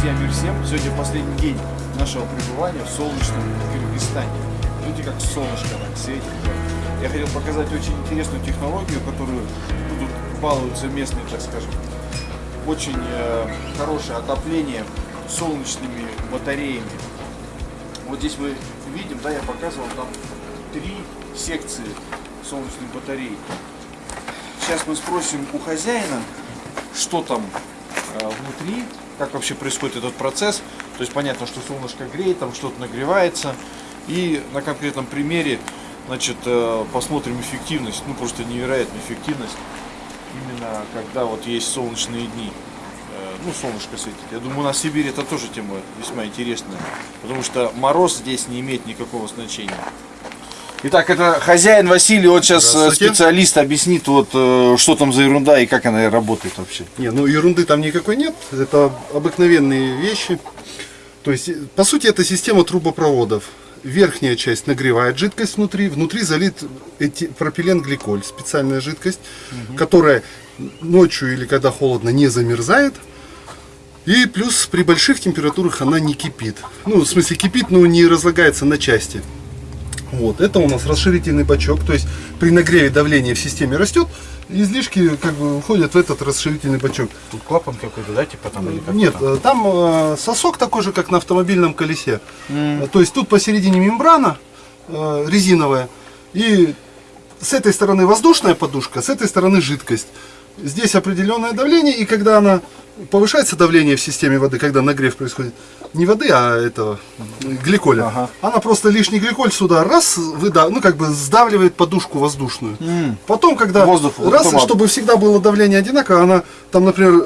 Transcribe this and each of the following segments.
Друзья, мир всем! Сегодня последний день нашего пребывания в солнечном Кыргызстане. Видите, как солнышко так светит. Я хотел показать очень интересную технологию, которую ну, балуются местные, так скажем. Очень э, хорошее отопление солнечными батареями. Вот здесь мы видим, да, я показывал, там три секции солнечных батарей. Сейчас мы спросим у хозяина, что там э, внутри, как вообще происходит этот процесс. То есть понятно, что солнышко греет, там что-то нагревается. И на конкретном примере значит, э, посмотрим эффективность, ну просто невероятная эффективность, именно когда вот есть солнечные дни. Э, ну, солнышко светит. Я думаю, на Сибири это тоже тема весьма интересная, потому что мороз здесь не имеет никакого значения. Итак, это хозяин Василий, он сейчас э, специалист объяснит, вот, э, что там за ерунда и как она работает вообще. Не, ну ерунды там никакой нет, это обыкновенные вещи. То есть, по сути, это система трубопроводов. Верхняя часть нагревает жидкость внутри, внутри залит эти, пропиленгликоль, специальная жидкость, угу. которая ночью или когда холодно не замерзает. И плюс при больших температурах она не кипит. Ну, в смысле кипит, но не разлагается на части. Вот, это у нас расширительный бачок, то есть при нагреве давление в системе растет, излишки как бы уходят в этот расширительный бачок. Тут клапан какой-то, да, типа там? Или Нет, там, там э, сосок такой же, как на автомобильном колесе. Mm. То есть тут посередине мембрана э, резиновая, и с этой стороны воздушная подушка, с этой стороны жидкость. Здесь определенное давление, и когда она повышается давление в системе воды, когда нагрев происходит, не воды, а этого гликоля. Ага. Она просто лишний гликоль сюда раз выда, ну как бы сдавливает подушку воздушную. Mm. Потом, когда Воздух, раз, автомат. чтобы всегда было давление одинаково, она там, например,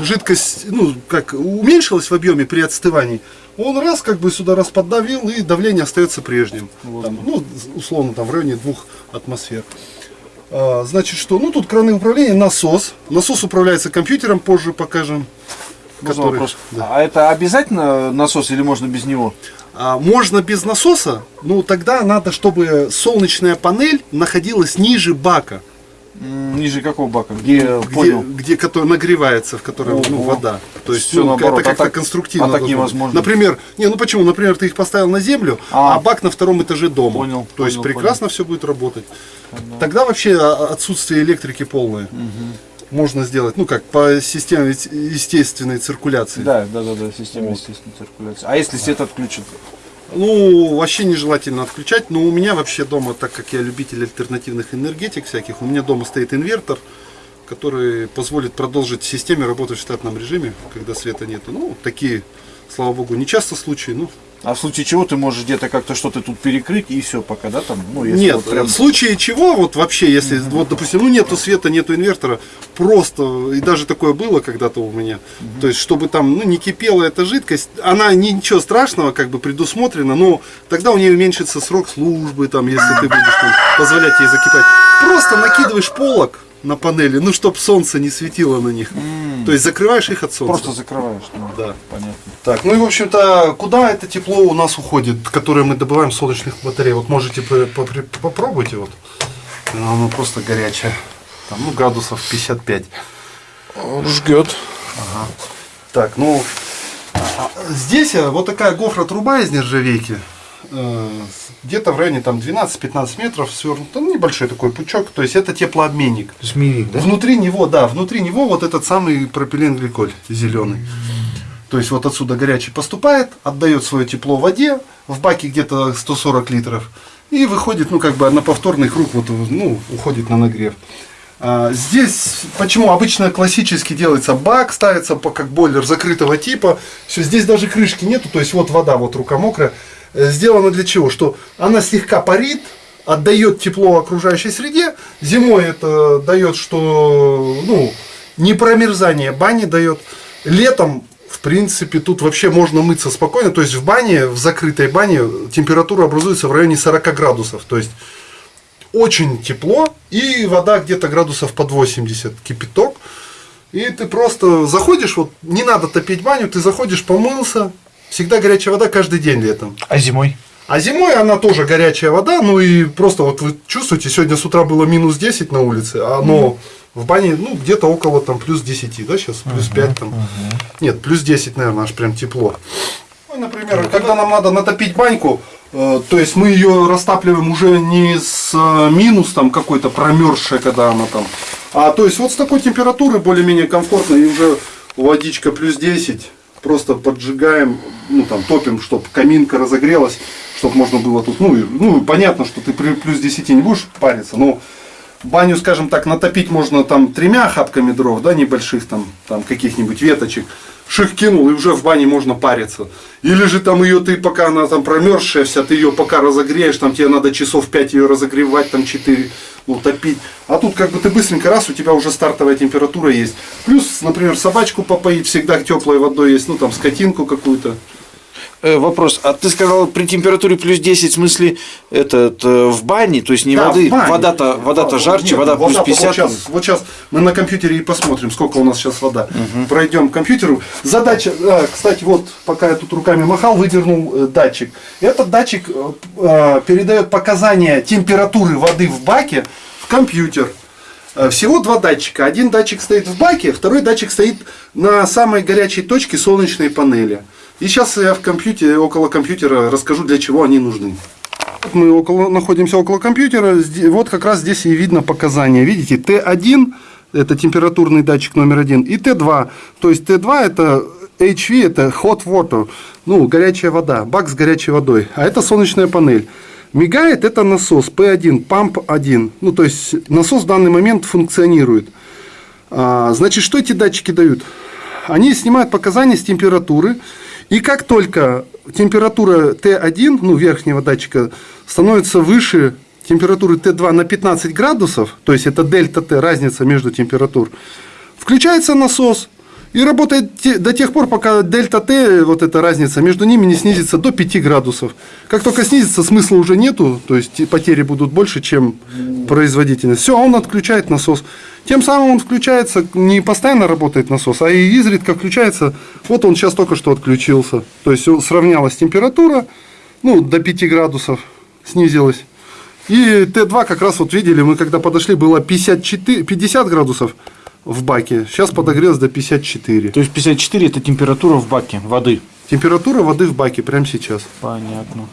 жидкость, ну как уменьшилась в объеме при отстывании, он раз как бы сюда раз поддавил и давление остается прежним. Там, ну условно там в районе двух атмосфер. А, значит, что? Ну, тут краны управления, насос. Насос управляется компьютером, позже покажем. Который, вопрос. Да. А это обязательно насос или можно без него? А, можно без насоса, но тогда надо, чтобы солнечная панель находилась ниже бака. Ниже какого бака? Где, где, понял. где который нагревается, в котором ну, вода. То есть Все ну, наоборот. это как-то а так, конструктивно. А так невозможно. Например, не, ну почему? Например, ты их поставил на землю, а, а бак на втором этаже дома. Понял. То есть понял, прекрасно понял. все будет работать. Понял. Тогда вообще отсутствие электрики полное. Угу. Можно сделать, ну как, по системе естественной циркуляции. Да, да, да, да, система вот. естественной циркуляции. А если свет отключат? Ну, вообще нежелательно отключать, но у меня вообще дома, так как я любитель альтернативных энергетик всяких, у меня дома стоит инвертор, который позволит продолжить системе работать в штатном режиме, когда света нет. Ну, такие, слава богу, не часто случаи, ну, а в случае чего ты можешь где-то как-то что-то тут перекрыть и все пока, да, там? Ну, если Нет, вот прям... в случае чего, вот вообще, если, угу. вот, допустим, ну нету света, нету инвертора, просто, и даже такое было когда-то у меня, угу. то есть, чтобы там, ну, не кипела эта жидкость, она ничего страшного, как бы предусмотрена, но тогда у нее уменьшится срок службы, там, если ты будешь там, позволять ей закипать. Просто накидываешь полок, на панели, ну, чтобы солнце не светило на них. Mm. То есть закрываешь их от солнца. Просто закрываешь, ну, да. Понятно. Так, ну и в общем-то, куда это тепло у нас уходит, которое мы добываем с солнечных батарей? Вот можете попробуйте вот. Оно просто горячее. Там, ну, градусов 55. Он жгет. Ага. Так, ну, а, здесь э, вот такая гофра-труба из нержавейки. Э, где-то в районе там 12-15 метров свернут, ну, небольшой такой пучок, то есть это теплообменник. Мирик, да? Внутри него, да, внутри него вот этот самый пропиленгликоль зеленый. То есть вот отсюда горячий поступает, отдает свое тепло воде, в баке где-то 140 литров, и выходит, ну как бы на повторный круг, вот, ну, уходит на нагрев. А, здесь, почему обычно классически делается бак, ставится как бойлер закрытого типа, все, здесь даже крышки нету, то есть вот вода, вот рука мокрая, Э, сделано для чего? Что она слегка парит, отдает тепло окружающей среде. Зимой это дает, что ну, не промерзание бани дает. Летом, в принципе, тут вообще можно мыться спокойно. То есть в бане, в закрытой бане температура образуется в районе 40 градусов. То есть очень тепло и вода где-то градусов под 80, кипяток. И ты просто заходишь, вот не надо топить баню, ты заходишь, помылся, Всегда горячая вода каждый день летом. А зимой? А зимой она тоже горячая вода, ну и просто вот вы чувствуете, сегодня с утра было минус 10 на улице, а но в бане, ну, где-то около там плюс 10, да, сейчас плюс 5 там. Нет, плюс 10, наверное, аж прям тепло. Ну, например, когда нам надо натопить баньку, э, то есть мы ее растапливаем уже не с э, минус там какой-то промерзшей, когда она там, а то есть вот с такой температуры более-менее комфортно и уже водичка плюс 10, просто поджигаем, ну там топим, чтобы каминка разогрелась, чтобы можно было тут, ну, ну понятно, что ты при плюс 10 не будешь париться, но баню, скажем так, натопить можно там тремя хапками дров, да, небольших там, там каких-нибудь веточек. Ших кинул, и уже в бане можно париться. Или же там ее ты, пока она там промерзшая вся, ты ее пока разогреешь, там тебе надо часов 5 ее разогревать, там 4, ну, топить. А тут как бы ты быстренько раз, у тебя уже стартовая температура есть. Плюс, например, собачку попоить всегда теплой водой есть, ну там скотинку какую-то. Э, вопрос. А ты сказал при температуре плюс 10, в смысле, этот, э, в бане, то есть не Да, воды, вода-то вода Да, жарче, нет, вода плюс вода-то 50. Вот сейчас, вот сейчас мы на компьютере и посмотрим, сколько у нас сейчас вода. Пройдем к компьютеру. Задача, а, кстати, вот пока я тут руками махал, выдернул э, датчик. Этот датчик э, э, передает показания температуры воды в баке в компьютер. Э, Всего два датчика. Один датчик стоит в баке, второй датчик стоит на самой горячей точке солнечной панели. И сейчас я в компьютере, около компьютера расскажу, для чего они нужны. Мы около, находимся около компьютера. Вот как раз здесь и видно показания. Видите, Т1 это температурный датчик номер один, и Т2. То есть Т2 это HV, это hot water, ну, горячая вода, бак с горячей водой. А это солнечная панель. Мигает это насос P1, памп 1. Ну, то есть насос в данный момент функционирует. А, значит, что эти датчики дают? Они снимают показания с температуры, и как только температура Т1, ну, верхнего датчика, становится выше температуры Т2 на 15 градусов, то есть это дельта Т, разница между температур, включается насос и работает до тех пор, пока дельта Т, вот эта разница между ними не снизится до 5 градусов. Как только снизится, смысла уже нету, то есть потери будут больше, чем производительность. Все, он отключает насос. Тем самым он включается, не постоянно работает насос, а и изредка включается. Вот он сейчас только что отключился. То есть сравнялась температура, ну, до 5 градусов снизилась. И Т2 как раз вот видели, мы когда подошли, было 54, 50 градусов в баке. Сейчас подогрелось до 54. То есть 54 это температура в баке воды. Температура воды в баке прямо сейчас. Понятно.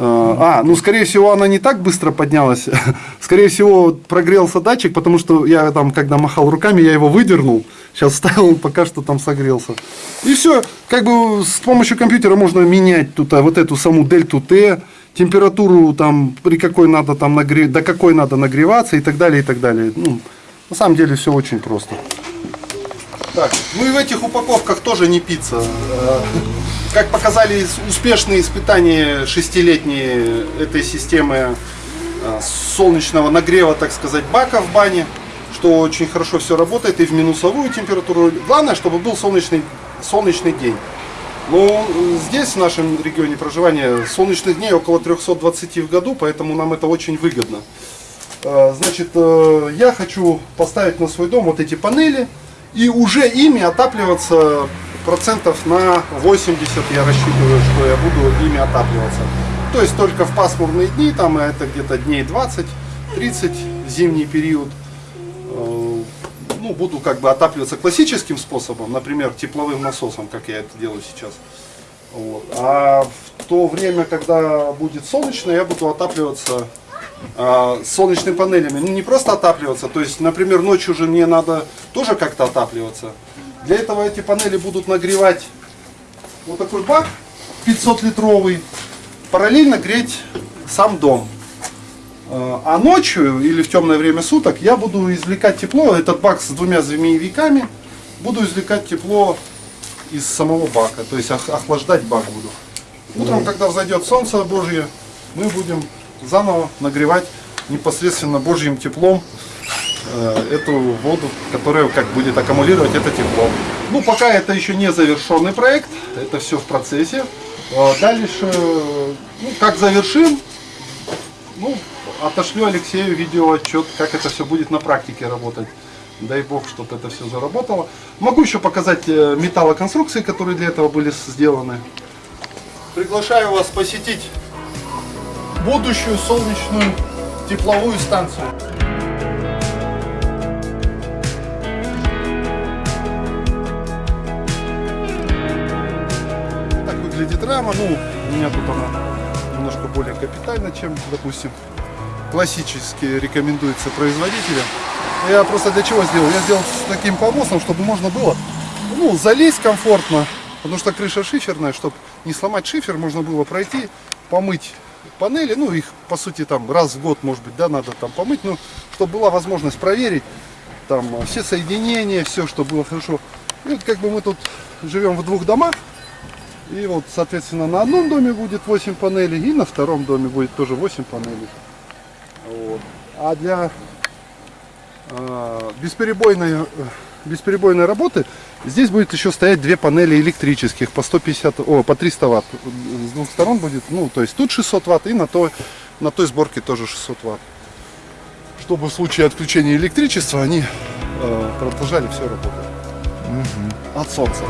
А, ну, скорее всего, она не так быстро поднялась. Скорее всего, прогрелся датчик, потому что я там, когда махал руками, я его выдернул. Сейчас вставил, он пока что там согрелся. И все. Как бы с помощью компьютера можно менять тут а, вот эту саму дельту Т, температуру там, при какой надо там нагрев... до какой надо нагреваться и так далее, и так далее. Ну, на самом деле все очень просто. Так, ну и в этих упаковках тоже не пицца. Э, Как показали успешные испытания шестилетние этой системы э, солнечного нагрева, так сказать, бака в бане, что очень хорошо все работает и в минусовую температуру. Главное, чтобы был солнечный, солнечный день. Но э, здесь, в нашем регионе проживания, солнечных дней около 320 в году, поэтому нам это очень выгодно. Э, Значит, я хочу поставить на свой дом вот эти панели и уже ими отапливаться процентов на 80 я рассчитываю, что я буду ими отапливаться. То есть только в пасмурные дни, там это где-то дней 20-30 зимний период, э, ну, буду как бы отапливаться классическим способом, например, тепловым насосом, как я это делаю сейчас. Вот. А в то время, когда будет солнечно, я буду отапливаться а, солнечными панелями. Ну, не просто отапливаться, то есть, например, ночью же мне надо тоже как-то отапливаться. Для этого эти панели будут нагревать вот такой бак 500 литровый, параллельно греть сам дом. А а ночью или в темное время суток я буду извлекать тепло, этот бак с двумя змеевиками, буду извлекать тепло из самого бака, то есть ох- охлаждать бак буду. Утром, когда взойдет солнце Божье, мы будем заново нагревать непосредственно Божьим теплом э, эту воду, которая как будет аккумулировать это тепло. Ну, пока это еще не завершенный проект, это все в процессе. Э, Дальше, э, ну, как завершим, ну, отошлю Алексею видеоотчет, как это все будет на практике работать. Дай бог, чтобы это все заработало. Могу еще показать э, металлоконструкции, которые для этого были сделаны. Приглашаю вас посетить будущую солнечную тепловую станцию. Так выглядит рама. Ну, у меня тут она немножко более капитально, чем, допустим, классически рекомендуется производителям. Я просто для чего сделал? Я сделал с таким помостом, чтобы можно было ну, залезть комфортно, потому что крыша шиферная, чтобы не сломать шифер, можно было пройти, помыть панели, ну их по сути там раз в год, может быть, да, надо там помыть, ну, чтобы была возможность проверить там все соединения, все, чтобы было хорошо. И вот как бы мы тут живем в двух домах, и вот, соответственно, на одном доме будет 8 панелей, и на втором доме будет тоже 8 панелей. Вот. А для э, бесперебойной, э, бесперебойной работы здесь будет еще стоять две панели электрических по 150, о, по 300 ватт. С двух сторон будет, ну, то есть тут 600 ватт и на той, на той сборке тоже 600 ватт. Чтобы в случае отключения электричества они э, продолжали все работать от солнца.